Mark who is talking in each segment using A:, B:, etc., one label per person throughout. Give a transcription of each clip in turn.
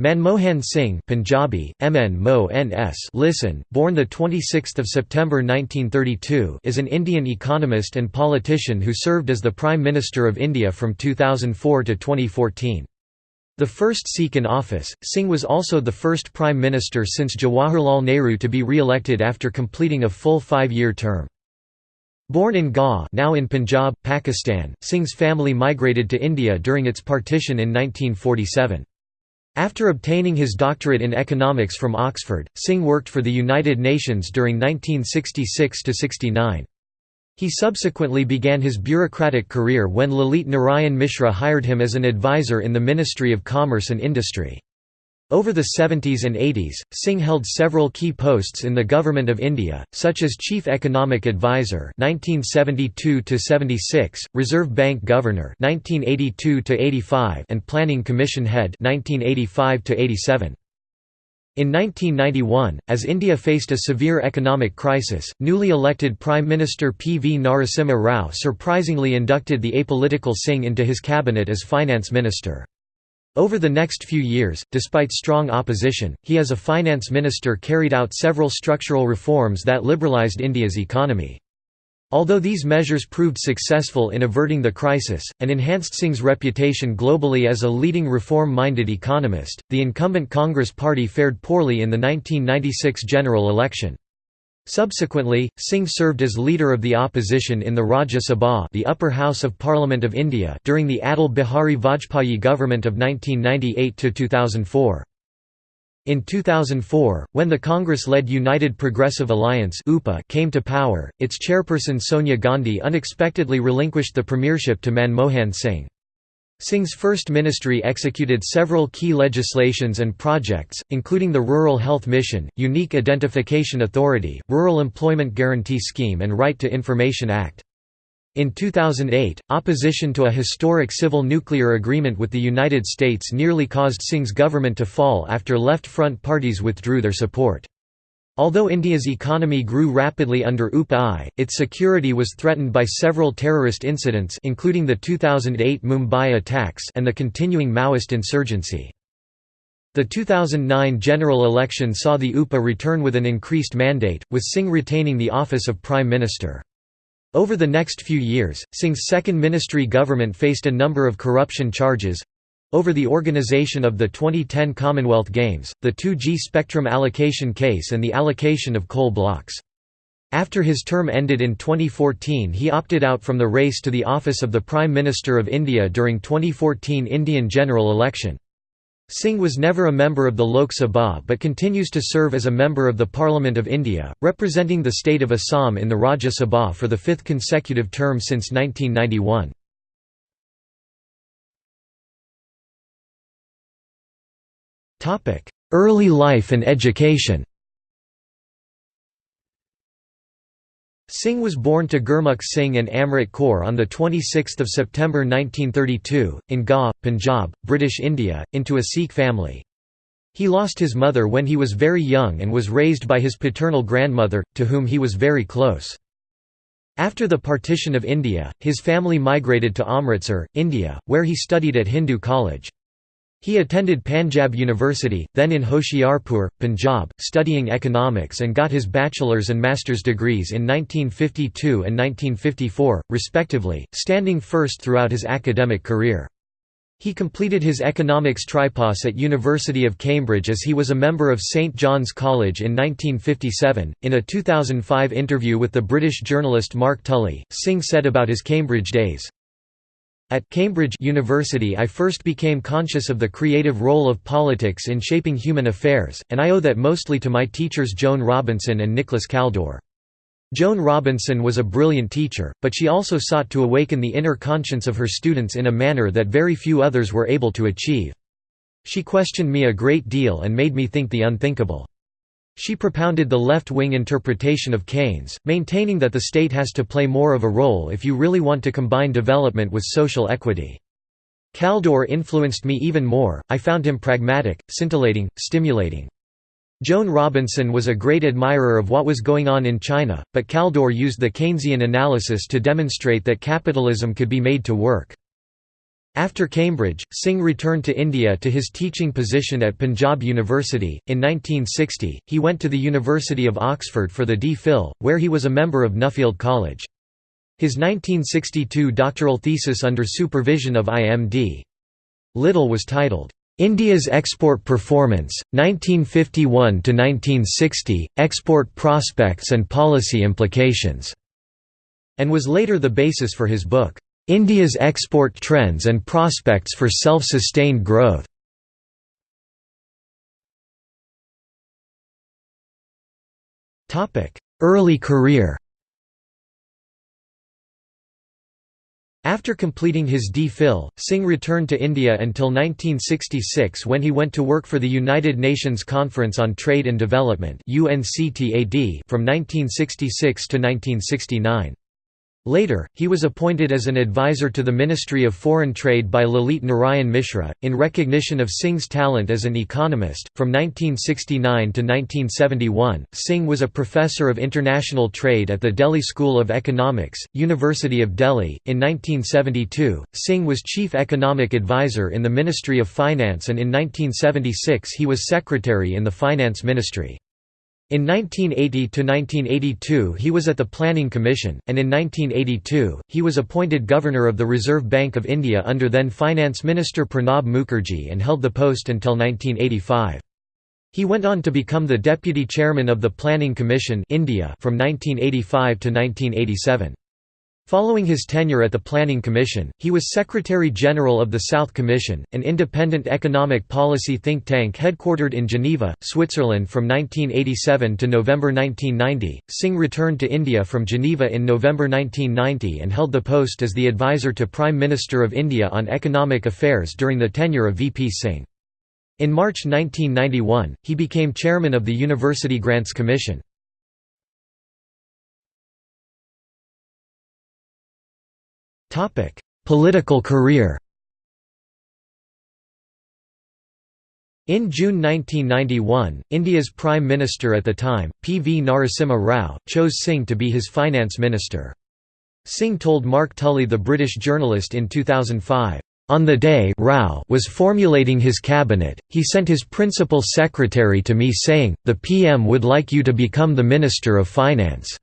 A: Manmohan Singh Punjabi, MN Mo NS listen, born 26 September 1932 is an Indian economist and politician who served as the Prime Minister of India from 2004 to 2014. The first Sikh in office, Singh was also the first Prime Minister since Jawaharlal Nehru to be re-elected after completing a full five-year term. Born in Gaur now in Punjab, Pakistan, Singh's family migrated to India during its partition in 1947. After obtaining his doctorate in economics from Oxford, Singh worked for the United Nations during 1966–69. He subsequently began his bureaucratic career when Lalit Narayan Mishra hired him as an advisor in the Ministry of Commerce and Industry. Over the 70s and 80s, Singh held several key posts in the Government of India, such as Chief Economic Advisor 1972 Reserve Bank Governor 1982 and Planning Commission Head 1985 -87. In 1991, as India faced a severe economic crisis, newly elected Prime Minister P. V. Narasimha Rao surprisingly inducted the apolitical Singh into his cabinet as finance minister. Over the next few years, despite strong opposition, he as a finance minister carried out several structural reforms that liberalised India's economy. Although these measures proved successful in averting the crisis, and enhanced Singh's reputation globally as a leading reform-minded economist, the incumbent Congress party fared poorly in the 1996 general election. Subsequently, Singh served as leader of the opposition in the Rajya Sabha the upper house of Parliament of India during the Atal Bihari Vajpayee government of 1998–2004. In 2004, when the Congress-led United Progressive Alliance came to power, its chairperson Sonia Gandhi unexpectedly relinquished the premiership to Manmohan Singh. Singh's first ministry executed several key legislations and projects, including the Rural Health Mission, Unique Identification Authority, Rural Employment Guarantee Scheme and Right to Information Act. In 2008, opposition to a historic civil nuclear agreement with the United States nearly caused Singh's government to fall after left front parties withdrew their support. Although India's economy grew rapidly under UPA its security was threatened by several terrorist incidents including the 2008 Mumbai attacks and the continuing Maoist insurgency. The 2009 general election saw the UPA return with an increased mandate, with Singh retaining the office of Prime Minister. Over the next few years, Singh's second ministry government faced a number of corruption charges, over the organization of the 2010 Commonwealth Games, the 2G spectrum allocation case and the allocation of coal blocks. After his term ended in 2014 he opted out from the race to the office of the Prime Minister of India during 2014 Indian general election. Singh was never a member of the Lok Sabha but continues to serve as a member of the Parliament of India, representing the state of Assam in the Rajya Sabha for the fifth consecutive term since 1991. Early life and education Singh was born to Gurmukh Singh and Amrit Kaur on 26 September 1932, in Gaur, Punjab, British India, into a Sikh family. He lost his mother when he was very young and was raised by his paternal grandmother, to whom he was very close. After the partition of India, his family migrated to Amritsar, India, where he studied at Hindu College. He attended Panjab University, then in Hoshiarpur, Punjab, studying economics and got his bachelor's and master's degrees in 1952 and 1954, respectively, standing first throughout his academic career. He completed his economics tripos at University of Cambridge as he was a member of St John's College in 1957. In a 2005 interview with the British journalist Mark Tully, Singh said about his Cambridge days, at Cambridge University I first became conscious of the creative role of politics in shaping human affairs, and I owe that mostly to my teachers Joan Robinson and Nicholas Kaldor. Joan Robinson was a brilliant teacher, but she also sought to awaken the inner conscience of her students in a manner that very few others were able to achieve. She questioned me a great deal and made me think the unthinkable. She propounded the left-wing interpretation of Keynes, maintaining that the state has to play more of a role if you really want to combine development with social equity. Kaldor influenced me even more, I found him pragmatic, scintillating, stimulating. Joan Robinson was a great admirer of what was going on in China, but Kaldor used the Keynesian analysis to demonstrate that capitalism could be made to work. After Cambridge, Singh returned to India to his teaching position at Panjab University. In 1960, he went to the University of Oxford for the D.Phil, where he was a member of Nuffield College. His 1962 doctoral thesis under supervision of I.M.D. Little was titled, India's Export Performance, 1951–1960, Export Prospects and Policy Implications, and was later the basis for his book, India's export trends and prospects for self-sustained growth. Early career After completing his D.Phil, Singh returned to India until 1966 when he went to work for the United Nations Conference on Trade and Development from 1966 to 1969. Later, he was appointed as an advisor to the Ministry of Foreign Trade by Lalit Narayan Mishra, in recognition of Singh's talent as an economist. From 1969 to 1971, Singh was a professor of international trade at the Delhi School of Economics, University of Delhi. In 1972, Singh was chief economic advisor in the Ministry of Finance, and in 1976 he was secretary in the Finance Ministry. In 1980–1982 he was at the Planning Commission, and in 1982, he was appointed Governor of the Reserve Bank of India under then Finance Minister Pranab Mukherjee and held the post until 1985. He went on to become the Deputy Chairman of the Planning Commission India from 1985 to 1987. Following his tenure at the Planning Commission, he was Secretary-General of the South Commission, an independent economic policy think tank headquartered in Geneva, Switzerland from 1987 to November 1990. Singh returned to India from Geneva in November 1990 and held the post as the advisor to Prime Minister of India on economic affairs during the tenure of VP Singh. In March 1991, he became chairman of the University Grants Commission. Political career In June 1991, India's Prime Minister at the time, P. V. Narasimha Rao, chose Singh to be his finance minister. Singh told Mark Tully the British journalist in 2005, "...on the day Rao was formulating his cabinet, he sent his principal secretary to me saying, the PM would like you to become the Minister of Finance.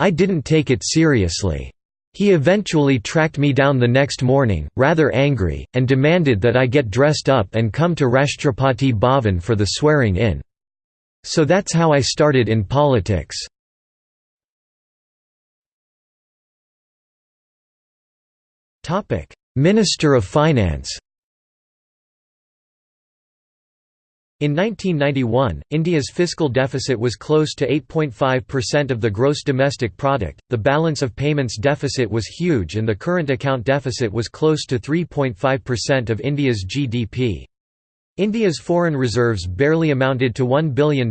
A: I didn't take it seriously. He eventually tracked me down the next morning, rather angry, and demanded that I get dressed up and come to Rashtrapati Bhavan for the swearing-in. So that's how I started in politics. Minister of Finance In 1991, India's fiscal deficit was close to 8.5% of the gross domestic product, the balance of payments deficit was huge and the current account deficit was close to 3.5% of India's GDP. India's foreign reserves barely amounted to $1 billion,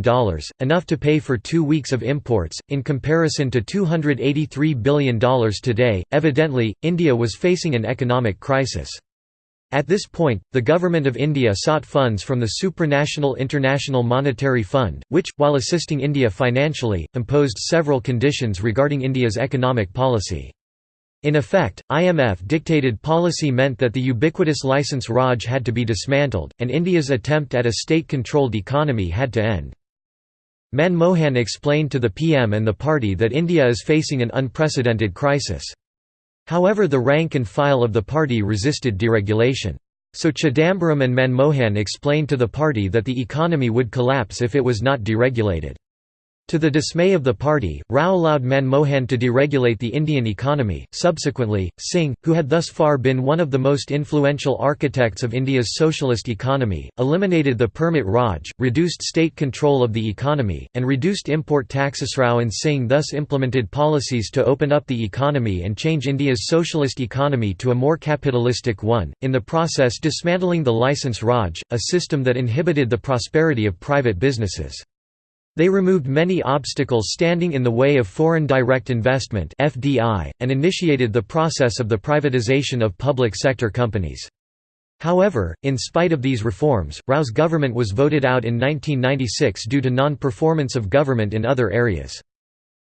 A: enough to pay for two weeks of imports, in comparison to $283 billion today. Evidently, India was facing an economic crisis. At this point, the Government of India sought funds from the supranational International Monetary Fund, which, while assisting India financially, imposed several conditions regarding India's economic policy. In effect, IMF dictated policy meant that the ubiquitous licence Raj had to be dismantled, and India's attempt at a state-controlled economy had to end. Manmohan explained to the PM and the party that India is facing an unprecedented crisis. However the rank and file of the party resisted deregulation. So Chidambaram and Manmohan explained to the party that the economy would collapse if it was not deregulated. To the dismay of the party, Rao allowed Manmohan to deregulate the Indian economy. Subsequently, Singh, who had thus far been one of the most influential architects of India's socialist economy, eliminated the permit Raj, reduced state control of the economy, and reduced import taxes. Rao and Singh thus implemented policies to open up the economy and change India's socialist economy to a more capitalistic one, in the process dismantling the licence Raj, a system that inhibited the prosperity of private businesses. They removed many obstacles standing in the way of foreign direct investment (FDI) and initiated the process of the privatization of public sector companies. However, in spite of these reforms, Rao's government was voted out in 1996 due to non-performance of government in other areas.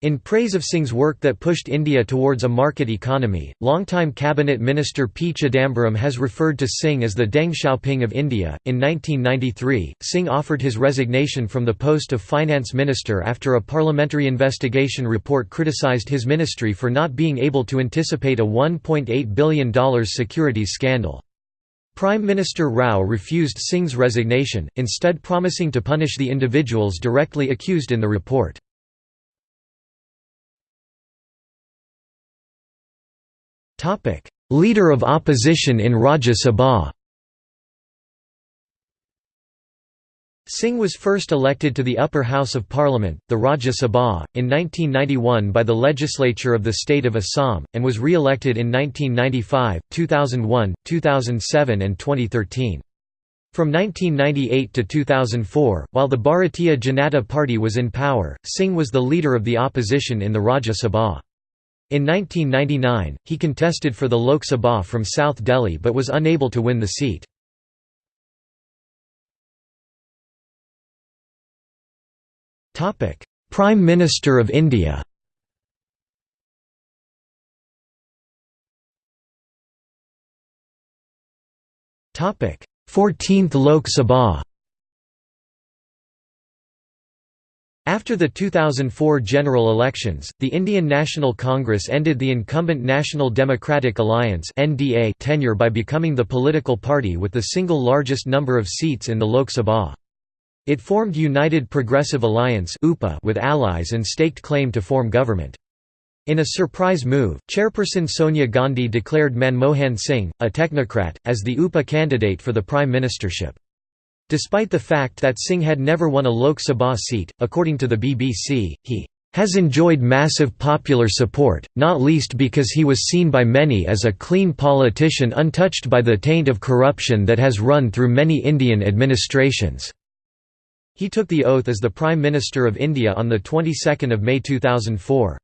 A: In praise of Singh's work that pushed India towards a market economy, longtime cabinet minister P. Chidambaram has referred to Singh as the Deng Xiaoping of India. In 1993, Singh offered his resignation from the post of finance minister after a parliamentary investigation report criticized his ministry for not being able to anticipate a $1.8 billion securities scandal. Prime Minister Rao refused Singh's resignation, instead promising to punish the individuals directly accused in the report. Leader of opposition in Rajya Sabha Singh was first elected to the upper house of parliament, the Rajya Sabha, in 1991 by the legislature of the state of Assam, and was re-elected in 1995, 2001, 2007 and 2013. From 1998 to 2004, while the Bharatiya Janata Party was in power, Singh was the leader of the opposition in the Rajya Sabha. In 1999, he contested for the Lok Sabha from South Delhi but was unable to win the seat. Prime Minister of India Fourteenth Lok Sabha After the 2004 general elections, the Indian National Congress ended the incumbent National Democratic Alliance tenure by becoming the political party with the single largest number of seats in the Lok Sabha. It formed United Progressive Alliance with allies and staked claim to form government. In a surprise move, chairperson Sonia Gandhi declared Manmohan Singh, a technocrat, as the UPA candidate for the prime ministership. Despite the fact that Singh had never won a Lok Sabha seat, according to the BBC, he has enjoyed massive popular support, not least because he was seen by many as a clean politician untouched by the taint of corruption that has run through many Indian administrations." He took the oath as the Prime Minister of India on the 22nd of May 2004.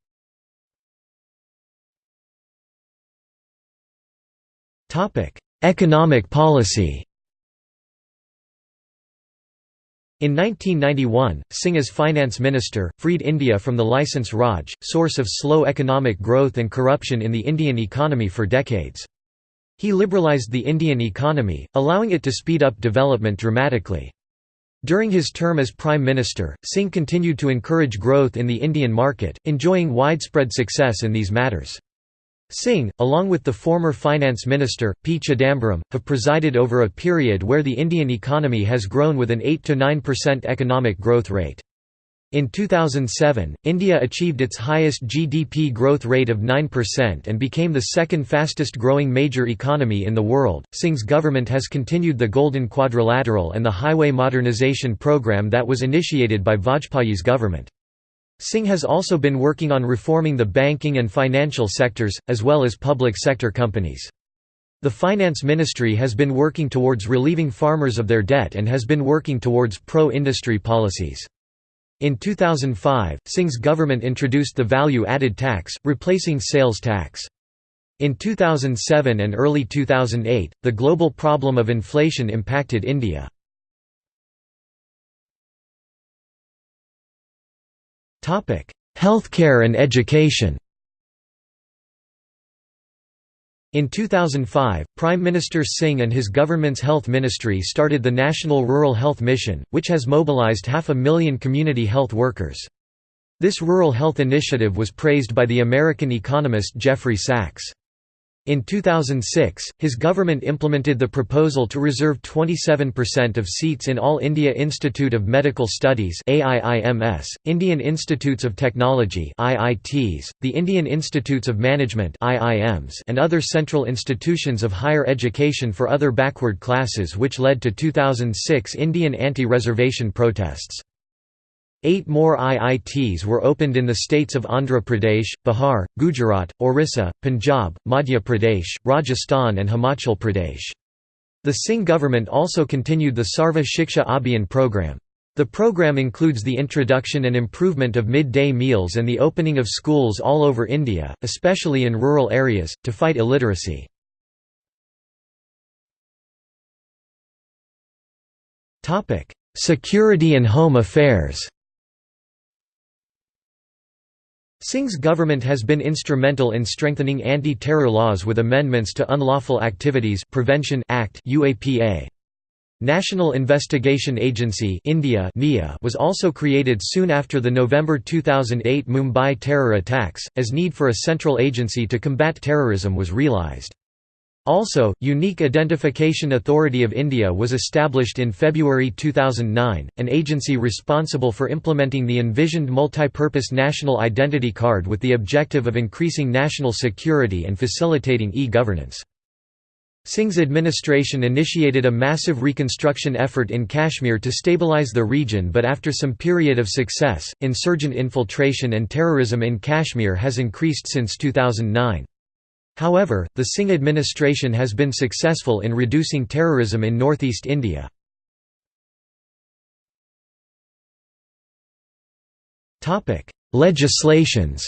A: Economic policy In 1991, Singh as finance minister, freed India from the licence Raj, source of slow economic growth and corruption in the Indian economy for decades. He liberalised the Indian economy, allowing it to speed up development dramatically. During his term as Prime Minister, Singh continued to encourage growth in the Indian market, enjoying widespread success in these matters. Singh, along with the former finance minister, P. Chidambaram, have presided over a period where the Indian economy has grown with an 8–9% economic growth rate. In 2007, India achieved its highest GDP growth rate of 9% and became the second fastest growing major economy in the world. Singh's government has continued the Golden Quadrilateral and the highway modernization program that was initiated by Vajpayee's government. Singh has also been working on reforming the banking and financial sectors, as well as public sector companies. The Finance Ministry has been working towards relieving farmers of their debt and has been working towards pro-industry policies. In 2005, Singh's government introduced the value-added tax, replacing sales tax. In 2007 and early 2008, the global problem of inflation impacted India. Healthcare and education In 2005, Prime Minister Singh and his government's health ministry started the National Rural Health Mission, which has mobilized half a million community health workers. This rural health initiative was praised by the American economist Jeffrey Sachs. In 2006, his government implemented the proposal to reserve 27% of seats in All India Institute of Medical Studies AIIMS, Indian Institutes of Technology IITs, the Indian Institutes of Management IIMs, and other central institutions of higher education for other backward classes which led to 2006 Indian anti-reservation protests. Eight more IITs were opened in the states of Andhra Pradesh, Bihar, Gujarat, Orissa, Punjab, Madhya Pradesh, Rajasthan and Himachal Pradesh. The Singh government also continued the Sarva Shiksha Abhiyan program. The program includes the introduction and improvement of midday meals and the opening of schools all over India, especially in rural areas, to fight illiteracy. Security and Home Affairs Singh's government has been instrumental in strengthening anti-terror laws with amendments to Unlawful Activities Prevention Act UAPA. National Investigation Agency India was also created soon after the November 2008 Mumbai terror attacks, as need for a central agency to combat terrorism was realised. Also, Unique Identification Authority of India was established in February 2009, an agency responsible for implementing the envisioned multi-purpose national identity card with the objective of increasing national security and facilitating e-governance. Singh's administration initiated a massive reconstruction effort in Kashmir to stabilize the region but after some period of success, insurgent infiltration and terrorism in Kashmir has increased since 2009. However, the Singh administration has been successful in reducing terrorism in northeast India. Legislations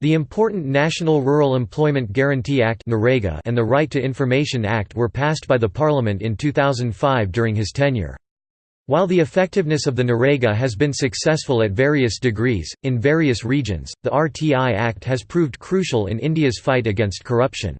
A: The important National Rural Employment Guarantee Act and the Right to Information Act were passed by the Parliament in 2005 during his tenure. While the effectiveness of the NREGA has been successful at various degrees, in various regions, the RTI Act has proved crucial in India's fight against corruption.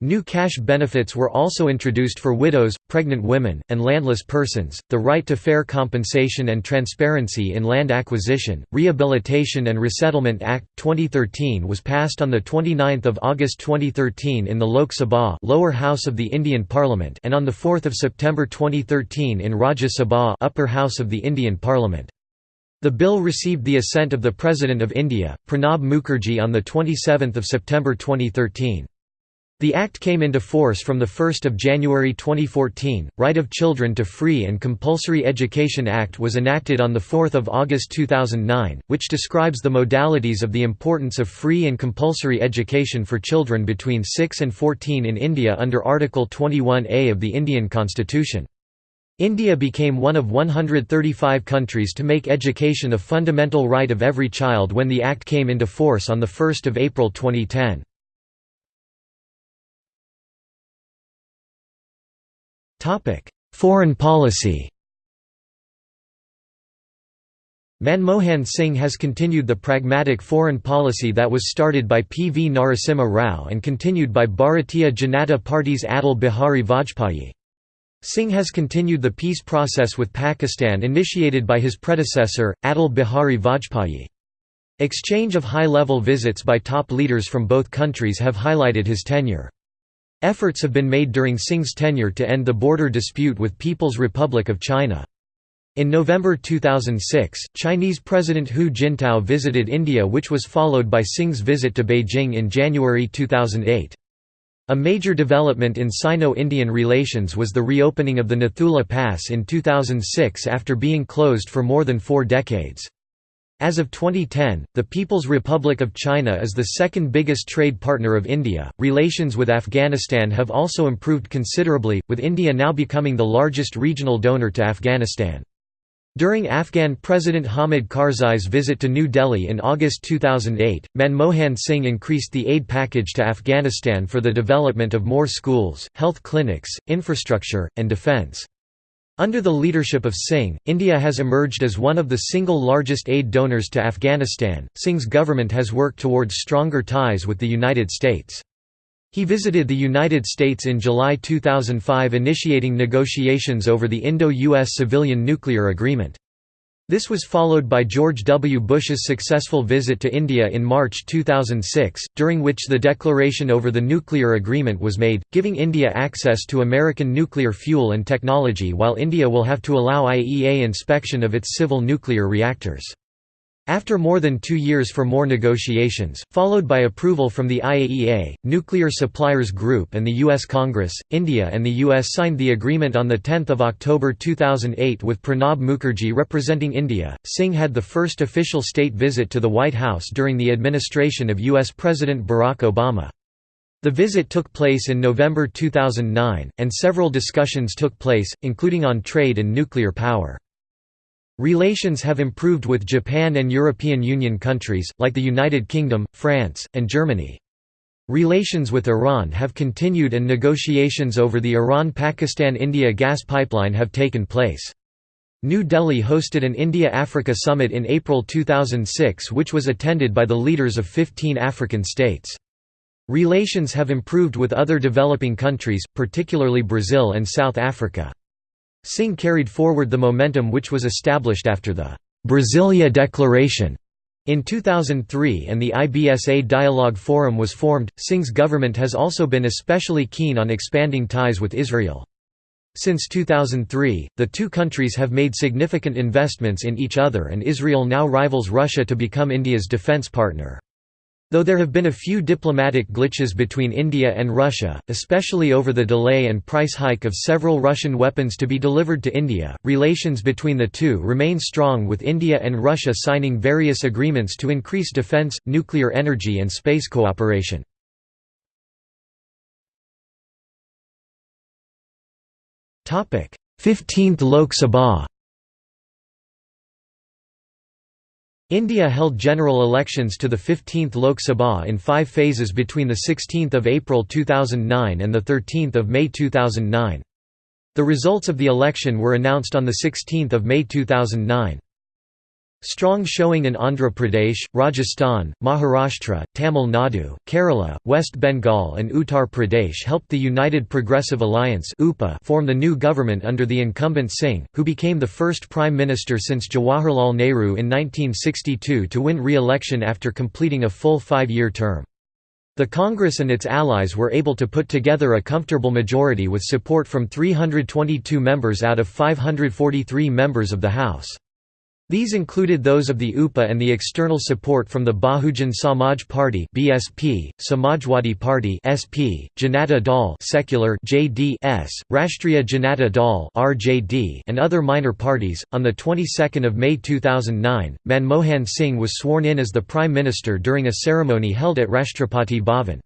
A: New cash benefits were also introduced for widows, pregnant women, and landless persons, the right to fair compensation and transparency in land acquisition. Rehabilitation and Resettlement Act 2013 was passed on the 29th of August 2013 in the Lok Sabha, lower house of the Indian Parliament, and on the 4th of September 2013 in Rajya Sabha, upper house of the Indian Parliament. The bill received the assent of the President of India, Pranab Mukherjee on the 27th of September 2013. The Act came into force from 1 January 2014. Right of Children to Free and Compulsory Education Act was enacted on 4 August 2009, which describes the modalities of the importance of free and compulsory education for children between 6 and 14 in India under Article 21A of the Indian Constitution. India became one of 135 countries to make education a fundamental right of every child when the Act came into force on 1 April 2010. Foreign policy Manmohan Singh has continued the pragmatic foreign policy that was started by P. V. Narasimha Rao and continued by Bharatiya Janata Party's Atal Bihari Vajpayee. Singh has continued the peace process with Pakistan initiated by his predecessor, Atal Bihari Vajpayee. Exchange of high-level visits by top leaders from both countries have highlighted his tenure. Efforts have been made during Singh's tenure to end the border dispute with People's Republic of China. In November 2006, Chinese President Hu Jintao visited India which was followed by Singh's visit to Beijing in January 2008. A major development in Sino-Indian relations was the reopening of the Nathula Pass in 2006 after being closed for more than four decades. As of 2010, the People's Republic of China is the second biggest trade partner of India. Relations with Afghanistan have also improved considerably, with India now becoming the largest regional donor to Afghanistan. During Afghan President Hamid Karzai's visit to New Delhi in August 2008, Manmohan Singh increased the aid package to Afghanistan for the development of more schools, health clinics, infrastructure, and defence. Under the leadership of Singh, India has emerged as one of the single largest aid donors to Afghanistan. Singh's government has worked towards stronger ties with the United States. He visited the United States in July 2005 initiating negotiations over the Indo-US Civilian Nuclear Agreement. This was followed by George W. Bush's successful visit to India in March 2006, during which the declaration over the nuclear agreement was made, giving India access to American nuclear fuel and technology while India will have to allow IAEA inspection of its civil nuclear reactors. After more than two years for more negotiations, followed by approval from the IAEA, Nuclear Suppliers Group and the U.S. Congress, India and the U.S. signed the agreement on 10 October 2008 with Pranab Mukherjee representing India. Singh had the first official state visit to the White House during the administration of U.S. President Barack Obama. The visit took place in November 2009, and several discussions took place, including on trade and nuclear power. Relations have improved with Japan and European Union countries, like the United Kingdom, France, and Germany. Relations with Iran have continued and negotiations over the Iran-Pakistan-India gas pipeline have taken place. New Delhi hosted an India-Africa summit in April 2006 which was attended by the leaders of 15 African states. Relations have improved with other developing countries, particularly Brazil and South Africa. Singh carried forward the momentum which was established after the Brasilia Declaration in 2003 and the IBSA Dialogue Forum was formed. Singh's government has also been especially keen on expanding ties with Israel. Since 2003, the two countries have made significant investments in each other and Israel now rivals Russia to become India's defense partner. Though there have been a few diplomatic glitches between India and Russia, especially over the delay and price hike of several Russian weapons to be delivered to India, relations between the two remain strong with India and Russia signing various agreements to increase defense, nuclear energy and space cooperation. Fifteenth Lok Sabha India held general elections to the 15th Lok Sabha in five phases between 16 April 2009 and 13 May 2009. The results of the election were announced on 16 May 2009. Strong showing in Andhra Pradesh, Rajasthan, Maharashtra, Tamil Nadu, Kerala, West Bengal and Uttar Pradesh helped the United Progressive Alliance form the new government under the incumbent Singh, who became the first prime minister since Jawaharlal Nehru in 1962 to win re-election after completing a full five-year term. The Congress and its allies were able to put together a comfortable majority with support from 322 members out of 543 members of the House. These included those of the UPA and the external support from the Bahujan Samaj Party (BSP), Samajwadi Party (SP), Janata Dal (secular) (JDS), Rashtriya Janata Dal (RJD), and other minor parties. On the 22nd of May 2009, Manmohan Singh was sworn in as the prime minister during a ceremony held at Rashtrapati Bhavan.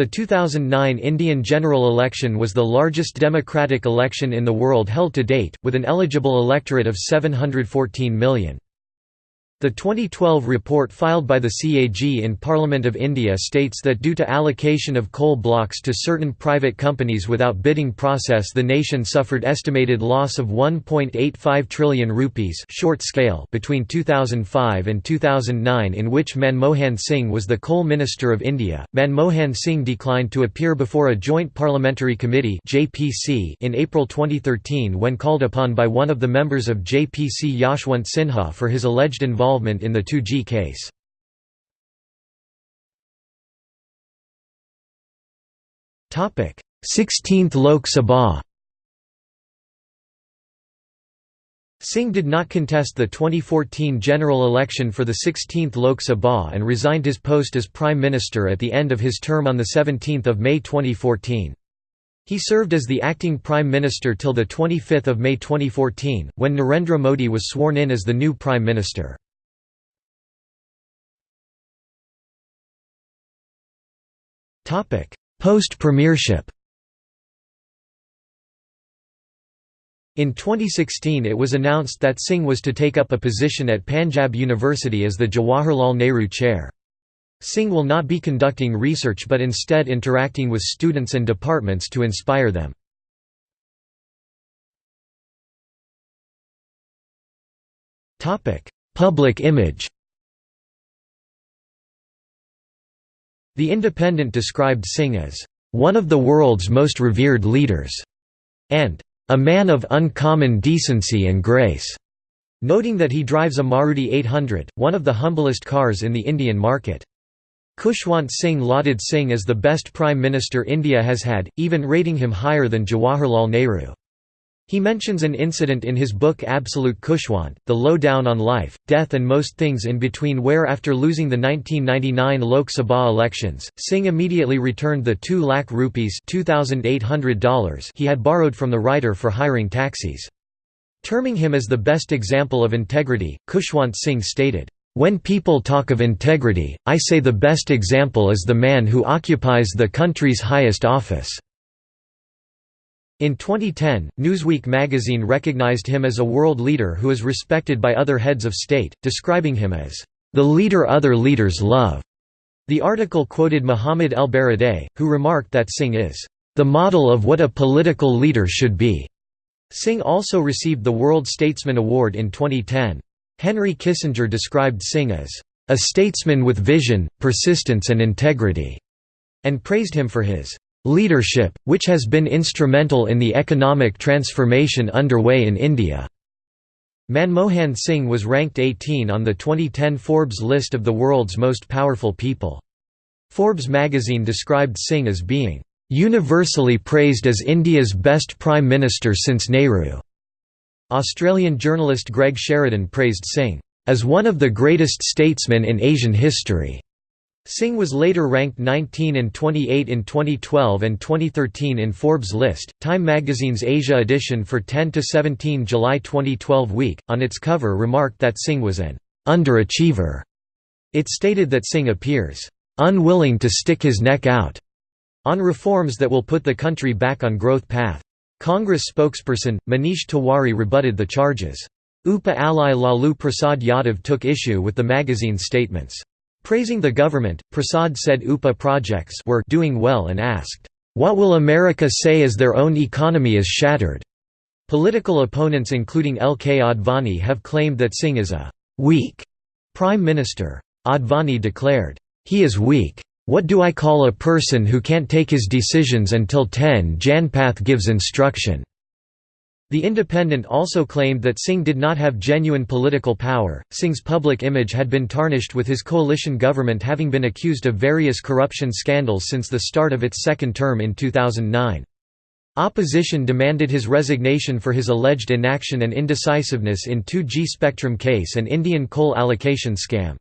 A: The 2009 Indian general election was the largest democratic election in the world held to date, with an eligible electorate of 714 million. The 2012 report filed by the CAG in Parliament of India states that due to allocation of coal blocks to certain private companies without bidding process the nation suffered estimated loss of 1.85 trillion rupees short scale between 2005 and 2009 in which Manmohan Singh was the coal minister of India. Manmohan Singh declined to appear before a joint parliamentary committee (JPC) in April 2013 when called upon by one of the members of JPC Yashwant Sinha for his alleged involvement involvement in the 2G case. Topic: 16th Lok Sabha. Singh did not contest the 2014 general election for the 16th Lok Sabha and resigned his post as Prime Minister at the end of his term on 17 May 2014. He served as the acting Prime Minister till 25 May 2014, when Narendra Modi was sworn in as the new Prime Minister. Post-premiership In 2016 it was announced that Singh was to take up a position at Panjab University as the Jawaharlal Nehru Chair. Singh will not be conducting research but instead interacting with students and departments to inspire them. Public image The Independent described Singh as, "...one of the world's most revered leaders," and "...a man of uncommon decency and grace." noting that he drives a Maruti 800, one of the humblest cars in the Indian market. Khushwant Singh lauded Singh as the best Prime Minister India has had, even rating him higher than Jawaharlal Nehru. He mentions an incident in his book Absolute Khushwant, The Low-Down on Life, Death and Most Things in Between where after losing the 1999 Lok Sabha elections, Singh immediately returned the 2 lakh rupees $2,800 he had borrowed from the writer for hiring taxis. Terming him as the best example of integrity, Khushwant Singh stated, "...when people talk of integrity, I say the best example is the man who occupies the country's highest office." In 2010, Newsweek magazine recognized him as a world leader who is respected by other heads of state, describing him as, "...the leader other leaders love." The article quoted Muhammad el-Baradei, who remarked that Singh is, "...the model of what a political leader should be." Singh also received the World Statesman Award in 2010. Henry Kissinger described Singh as, "...a statesman with vision, persistence and integrity", and praised him for his "...leadership, which has been instrumental in the economic transformation underway in India." Manmohan Singh was ranked 18 on the 2010 Forbes list of the world's most powerful people. Forbes magazine described Singh as being universally praised as India's best Prime Minister since Nehru. Australian journalist Greg Sheridan praised Singh as one of the greatest statesmen in Asian history. Singh was later ranked 19 and 28 in 2012 and 2013 in Forbes' list. Time magazine's Asia edition for 10 to 17 July 2012 week, on its cover remarked that Singh was an underachiever. It stated that Singh appears unwilling to stick his neck out on reforms that will put the country back on growth path. Congress spokesperson, Manish Tiwari rebutted the charges. UPA ally Lalu Prasad Yadav took issue with the magazine's statements. Praising the government, Prasad said UPA projects were doing well and asked, "'What will America say as their own economy is shattered?' Political opponents including L.K. Advani have claimed that Singh is a «weak» prime minister. Advani declared, "'He is weak. What do I call a person who can't take his decisions until 10 Janpath gives instruction?' The Independent also claimed that Singh did not have genuine political power. Singh's public image had been tarnished with his coalition government having been accused of various corruption scandals since the start of its second term in 2009. Opposition demanded his resignation for his alleged inaction and indecisiveness in 2G spectrum case and Indian coal allocation scam.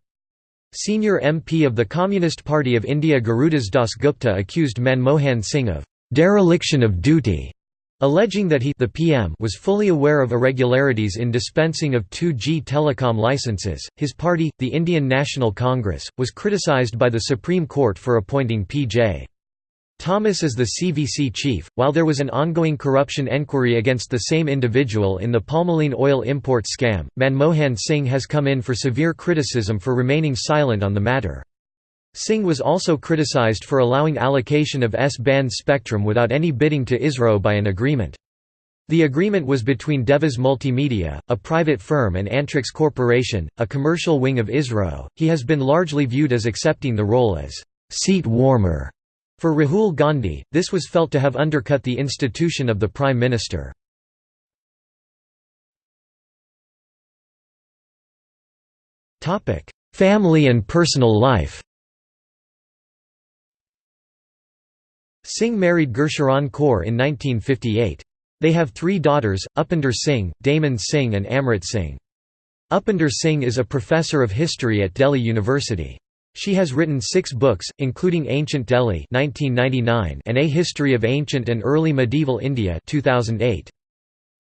A: Senior MP of the Communist Party of India Gurudas Das Gupta accused Manmohan Singh of dereliction of duty, alleging that he the PM was fully aware of irregularities in dispensing of 2G telecom licenses. His party, the Indian National Congress, was criticised by the Supreme Court for appointing P.J. Thomas as the CVC chief, while there was an ongoing corruption enquiry against the same individual in the palmolein oil import scam, Manmohan Singh has come in for severe criticism for remaining silent on the matter. Singh was also criticized for allowing allocation of S-band spectrum without any bidding to ISRO by an agreement. The agreement was between Devas Multimedia, a private firm and Antrix Corporation, a commercial wing of ISRO. He has been largely viewed as accepting the role as seat warmer for Rahul Gandhi, this was felt to have undercut the institution of the Prime Minister. Family and personal life Singh married Gursharan Kaur in 1958. They have three daughters, Upinder Singh, Daman Singh and Amrit Singh. Upinder Singh is a professor of history at Delhi University. She has written six books, including Ancient Delhi 1999 and A History of Ancient and Early Medieval India 2008.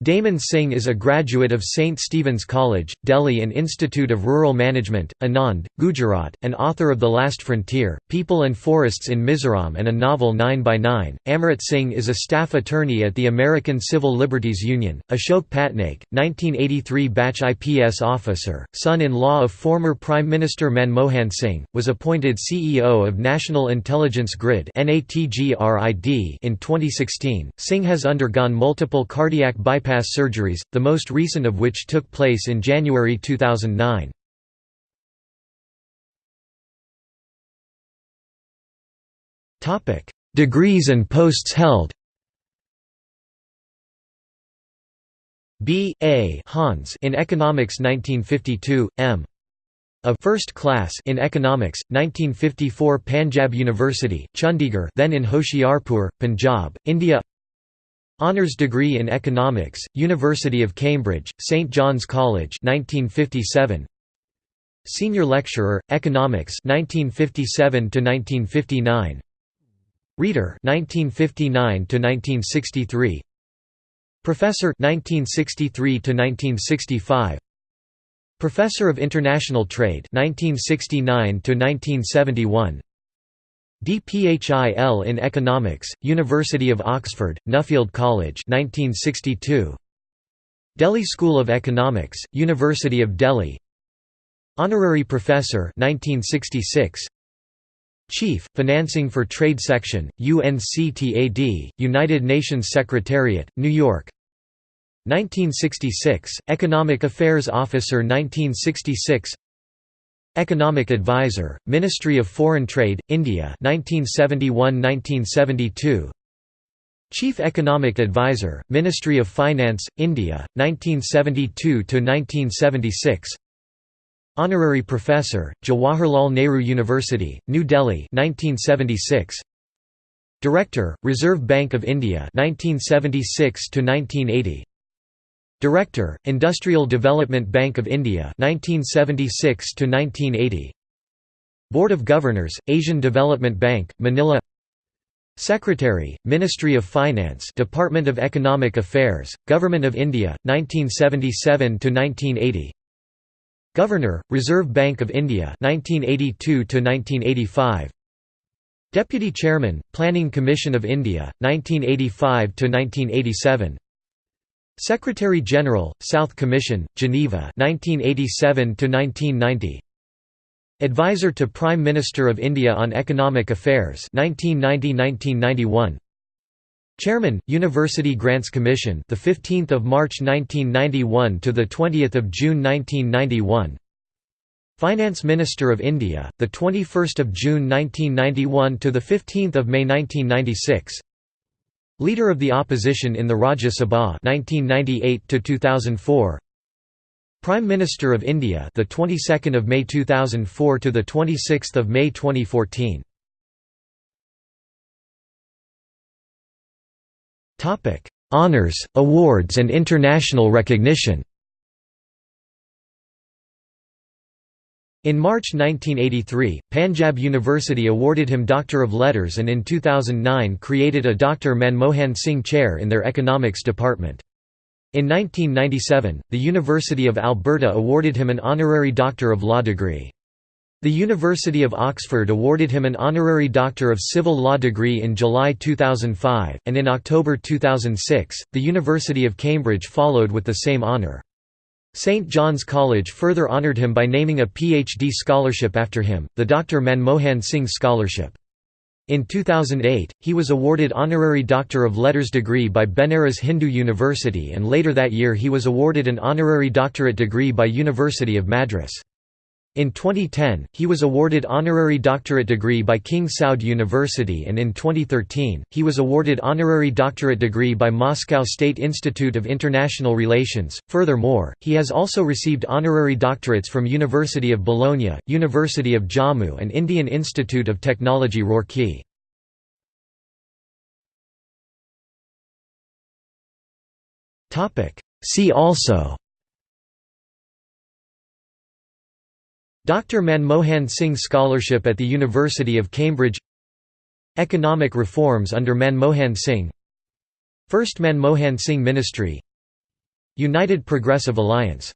A: Daman Singh is a graduate of St. Stephen's College, Delhi and Institute of Rural Management, Anand, Gujarat, and author of The Last Frontier, People and Forests in Mizoram and a novel 9 by 9 Amrit Singh is a staff attorney at the American Civil Liberties Union. Ashok Patnaik, 1983 batch IPS officer, son-in-law of former Prime Minister Manmohan Singh, was appointed CEO of National Intelligence Grid in 2016. Singh has undergone multiple cardiac bypass bypass surgeries, the most recent of which took place in January 2009. Degrees and posts held B.A. Hans in Economics 1952, M. A First Class in Economics, 1954 Panjab University, Chandigarh then in Hoshiarpur, Punjab, India Honours degree in Economics, University of Cambridge, St John's College 1957. Senior lecturer, Economics 1957 to 1959. Reader 1959 to 1963. Professor 1963 to 1965. Professor of International Trade 1969 to 1971. DPHIL in Economics, University of Oxford, Nuffield College 1962. Delhi School of Economics, University of Delhi Honorary Professor 1966. Chief, Financing for Trade Section, UNCTAD, United Nations Secretariat, New York 1966, Economic Affairs Officer 1966 Economic Advisor, Ministry of Foreign Trade, India 1971–1972 Chief Economic Advisor, Ministry of Finance, India, 1972–1976 Honorary Professor, Jawaharlal Nehru University, New Delhi 1976 Director, Reserve Bank of India 1976–1980 Director, Industrial Development Bank of India 1976–1980 Board of Governors, Asian Development Bank, Manila. Secretary, Ministry of Finance Department of Economic Affairs, Government of India, 1977–1980 Governor, Reserve Bank of India 1982–1985 Deputy Chairman, Planning Commission of India, 1985–1987 Secretary General, South Commission, Geneva 1987–1990 Advisor to Prime Minister of India on Economic Affairs 1990–1991 Chairman, University Grants Commission the 15th of March 1991 to the 20th of June 1991 Finance Minister of India the 21st of June 1991 to the 15th of May 1996 Leader of the Opposition in the Rajya Sabha 1998 to 2004 Prime Minister of India the 22nd of May 2004 to the 26th of May 2014 Topic Honors awards and international recognition In March 1983, Panjab University awarded him Doctor of Letters and in 2009 created a Dr. Manmohan Singh Chair in their Economics Department. In 1997, the University of Alberta awarded him an Honorary Doctor of Law degree. The University of Oxford awarded him an Honorary Doctor of Civil Law degree in July 2005, and in October 2006, the University of Cambridge followed with the same honour. St. John's College further honoured him by naming a PhD scholarship after him, the Dr. Manmohan Singh Scholarship. In 2008, he was awarded Honorary Doctor of Letters degree by Benares Hindu University and later that year he was awarded an Honorary Doctorate degree by University of Madras. In 2010, he was awarded honorary doctorate degree by King Saud University and in 2013, he was awarded honorary doctorate degree by Moscow State Institute of International Relations. Furthermore, he has also received honorary doctorates from University of Bologna, University of Jammu and Indian Institute of Technology Roorkee. See also Dr. Manmohan Singh Scholarship at the University of Cambridge. Economic reforms under Manmohan Singh. First Manmohan Singh Ministry. United Progressive Alliance